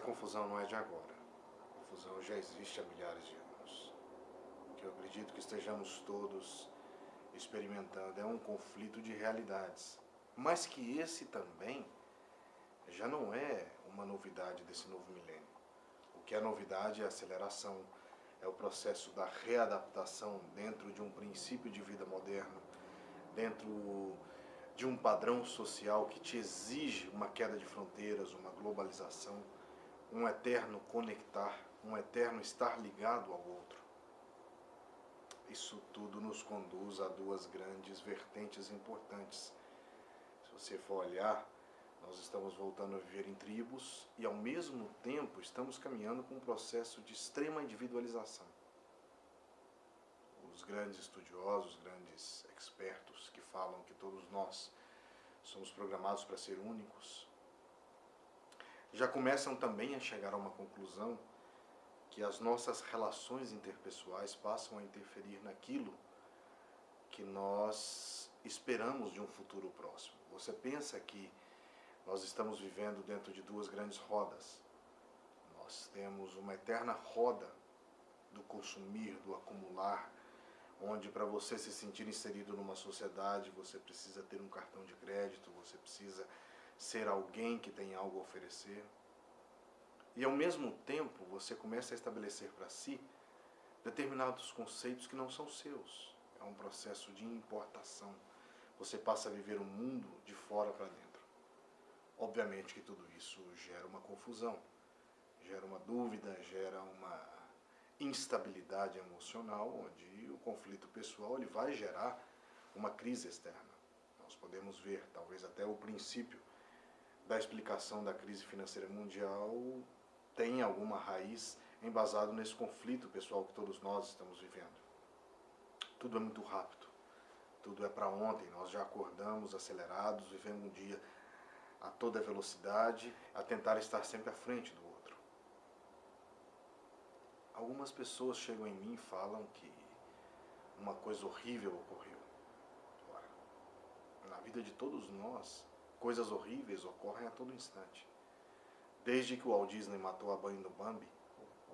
confusão não é de agora. A confusão já existe há milhares de anos. O que eu acredito que estejamos todos experimentando é um conflito de realidades. Mas que esse também já não é uma novidade desse novo milênio. O que é novidade é a aceleração, é o processo da readaptação dentro de um princípio de vida moderno, dentro de um padrão social que te exige uma queda de fronteiras, uma globalização, um eterno conectar, um eterno estar ligado ao outro. Isso tudo nos conduz a duas grandes vertentes importantes. Se você for olhar, nós estamos voltando a viver em tribos e ao mesmo tempo estamos caminhando com um processo de extrema individualização. Os grandes estudiosos, grandes expertos que falam que todos nós somos programados para ser únicos, já começam também a chegar a uma conclusão que as nossas relações interpessoais passam a interferir naquilo que nós esperamos de um futuro próximo. Você pensa que nós estamos vivendo dentro de duas grandes rodas. Nós temos uma eterna roda do consumir, do acumular, onde para você se sentir inserido numa sociedade, você precisa ter um cartão de crédito, você precisa ser alguém que tem algo a oferecer. E ao mesmo tempo você começa a estabelecer para si determinados conceitos que não são seus. É um processo de importação. Você passa a viver o um mundo de fora para dentro. Obviamente que tudo isso gera uma confusão, gera uma dúvida, gera uma instabilidade emocional, onde o conflito pessoal ele vai gerar uma crise externa. Nós podemos ver, talvez até o princípio da explicação da crise financeira mundial tem alguma raiz embasado nesse conflito pessoal que todos nós estamos vivendo. Tudo é muito rápido, tudo é para ontem, nós já acordamos acelerados, vivendo um dia a toda velocidade, a tentar estar sempre à frente do outro. Algumas pessoas chegam em mim e falam que uma coisa horrível ocorreu. Ora, na vida de todos nós, coisas horríveis ocorrem a todo instante. Desde que o Walt Disney matou a banho do Bambi,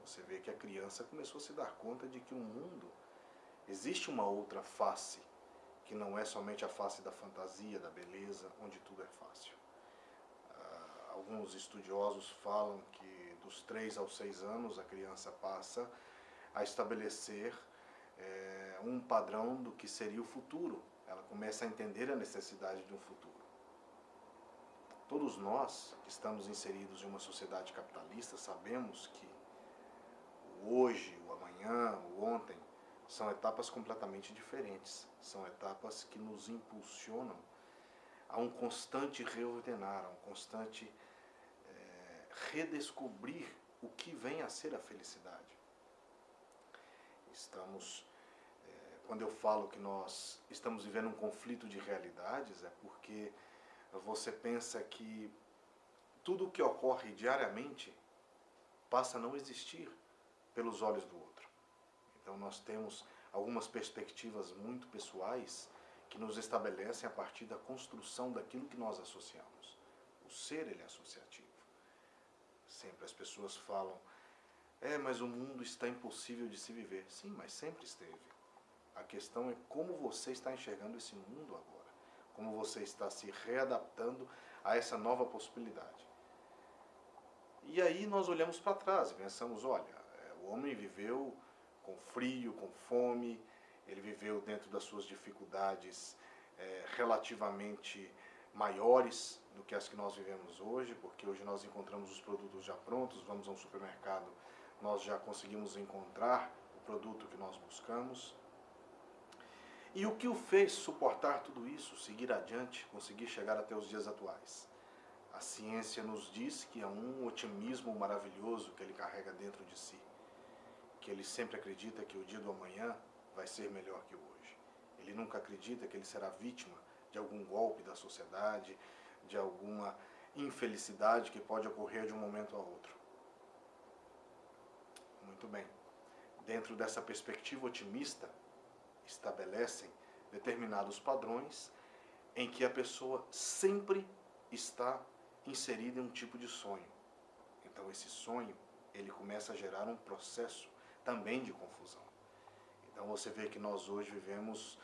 você vê que a criança começou a se dar conta de que o mundo existe uma outra face, que não é somente a face da fantasia, da beleza, onde tudo é fácil. Uh, alguns estudiosos falam que dos 3 aos 6 anos a criança passa a estabelecer é, um padrão do que seria o futuro. Ela começa a entender a necessidade de um futuro. Todos nós que estamos inseridos em uma sociedade capitalista sabemos que o hoje, o amanhã, o ontem são etapas completamente diferentes. São etapas que nos impulsionam a um constante reordenar, a um constante é, redescobrir o que vem a ser a felicidade. Estamos, é, quando eu falo que nós estamos vivendo um conflito de realidades, é porque você pensa que tudo o que ocorre diariamente passa a não existir pelos olhos do outro. Então nós temos algumas perspectivas muito pessoais que nos estabelecem a partir da construção daquilo que nós associamos. O ser ele é associativo. Sempre as pessoas falam, é, mas o mundo está impossível de se viver. Sim, mas sempre esteve. A questão é como você está enxergando esse mundo agora como você está se readaptando a essa nova possibilidade. E aí nós olhamos para trás e pensamos, olha, é, o homem viveu com frio, com fome, ele viveu dentro das suas dificuldades é, relativamente maiores do que as que nós vivemos hoje, porque hoje nós encontramos os produtos já prontos, vamos a um supermercado, nós já conseguimos encontrar o produto que nós buscamos. E o que o fez suportar tudo isso, seguir adiante, conseguir chegar até os dias atuais? A ciência nos diz que é um otimismo maravilhoso que ele carrega dentro de si, que ele sempre acredita que o dia do amanhã vai ser melhor que o hoje. Ele nunca acredita que ele será vítima de algum golpe da sociedade, de alguma infelicidade que pode ocorrer de um momento a outro. Muito bem. Dentro dessa perspectiva otimista, estabelecem determinados padrões em que a pessoa sempre está inserida em um tipo de sonho. Então esse sonho, ele começa a gerar um processo também de confusão. Então você vê que nós hoje vivemos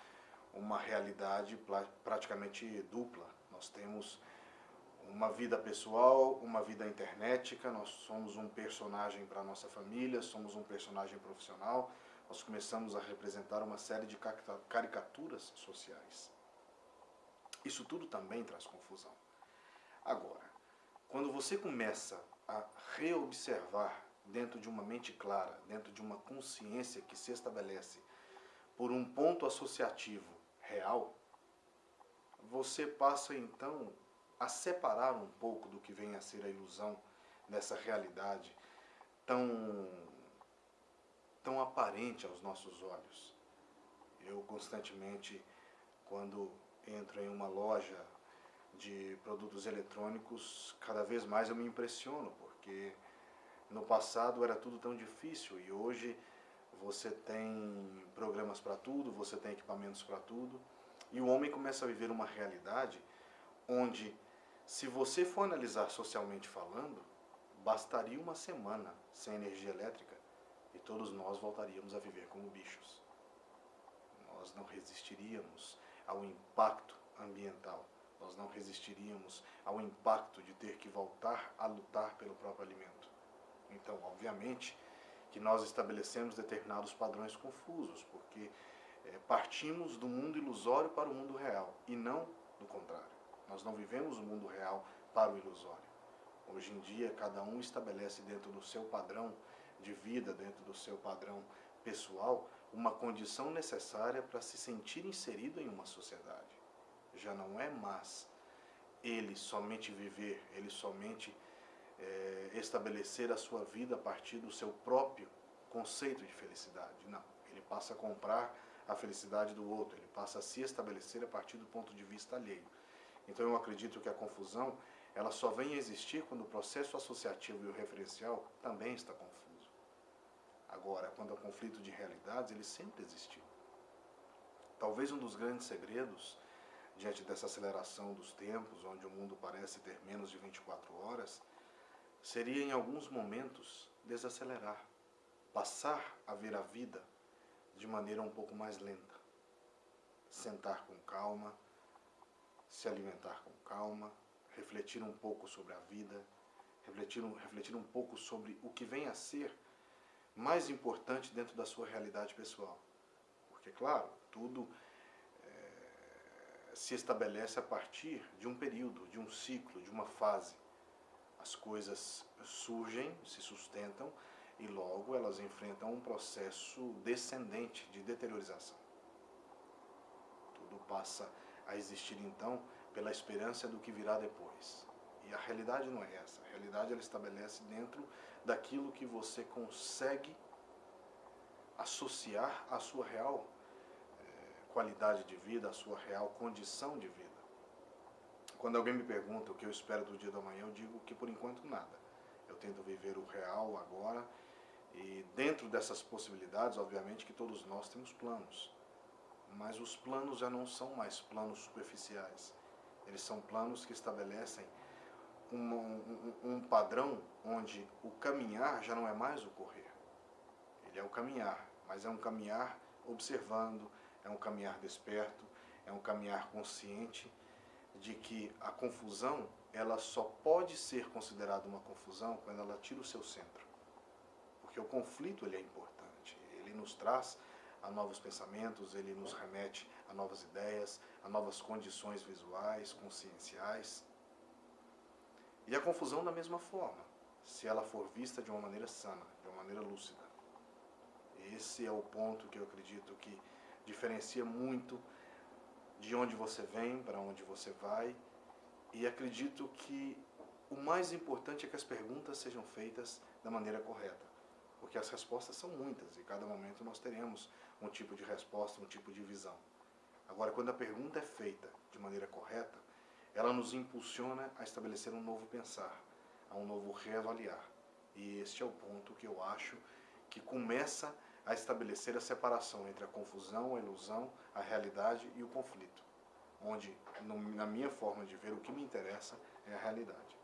uma realidade praticamente dupla. Nós temos uma vida pessoal, uma vida internetica, nós somos um personagem para a nossa família, somos um personagem profissional, nós começamos a representar uma série de caricaturas sociais. Isso tudo também traz confusão. Agora, quando você começa a reobservar dentro de uma mente clara, dentro de uma consciência que se estabelece por um ponto associativo real, você passa então a separar um pouco do que vem a ser a ilusão dessa realidade tão, tão aparente aos nossos olhos. Eu constantemente, quando entro em uma loja de produtos eletrônicos, cada vez mais eu me impressiono, porque no passado era tudo tão difícil e hoje você tem programas para tudo, você tem equipamentos para tudo, e o homem começa a viver uma realidade onde se você for analisar socialmente falando, bastaria uma semana sem energia elétrica e todos nós voltaríamos a viver como bichos. Nós não resistiríamos ao impacto ambiental, nós não resistiríamos ao impacto de ter que voltar a lutar pelo próprio alimento. Então, obviamente, que nós estabelecemos determinados padrões confusos, porque é, partimos do mundo ilusório para o mundo real e não do contrário. Nós não vivemos o mundo real para o ilusório. Hoje em dia, cada um estabelece dentro do seu padrão de vida, dentro do seu padrão pessoal, uma condição necessária para se sentir inserido em uma sociedade. Já não é mais ele somente viver, ele somente é, estabelecer a sua vida a partir do seu próprio conceito de felicidade. Não, ele passa a comprar a felicidade do outro, ele passa a se estabelecer a partir do ponto de vista alheio. Então eu acredito que a confusão ela só vem a existir quando o processo associativo e o referencial também está confuso. Agora, quando há conflito de realidades, ele sempre existiu. Talvez um dos grandes segredos, diante dessa aceleração dos tempos, onde o mundo parece ter menos de 24 horas, seria em alguns momentos desacelerar, passar a ver a vida de maneira um pouco mais lenta. Sentar com calma, se alimentar com calma, refletir um pouco sobre a vida, refletir um, refletir um pouco sobre o que vem a ser mais importante dentro da sua realidade pessoal. Porque, claro, tudo é, se estabelece a partir de um período, de um ciclo, de uma fase. As coisas surgem, se sustentam e logo elas enfrentam um processo descendente de deteriorização. Tudo passa a existir então pela esperança do que virá depois. E a realidade não é essa. A realidade ela estabelece dentro daquilo que você consegue associar à sua real é, qualidade de vida, à sua real condição de vida. Quando alguém me pergunta o que eu espero do dia da manhã, eu digo que por enquanto nada. Eu tento viver o real agora e dentro dessas possibilidades, obviamente que todos nós temos planos mas os planos já não são mais planos superficiais. Eles são planos que estabelecem um, um, um, padrão onde o caminhar já não é mais o correr. Ele é o caminhar, mas é um caminhar observando, é um caminhar desperto, é um caminhar consciente de que a confusão ela só pode ser considerada uma confusão quando ela tira o seu centro. Porque o conflito ele é importante, ele nos traz a novos pensamentos, ele nos remete a novas ideias, a novas condições visuais, conscienciais. E a confusão da mesma forma, se ela for vista de uma maneira sana, de uma maneira lúcida. Esse é o ponto que eu acredito que diferencia muito de onde você vem, para onde você vai, e acredito que o mais importante é que as perguntas sejam feitas da maneira correta, porque as respostas são muitas e cada momento nós teremos um tipo de resposta, um tipo de visão. Agora, quando a pergunta é feita de maneira correta, ela nos impulsiona a estabelecer um novo pensar, a um novo reavaliar. E este é o ponto que eu acho que começa a estabelecer a separação entre a confusão, a ilusão, a realidade e o conflito. Onde, na minha forma de ver, o que me interessa é a realidade.